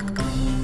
Música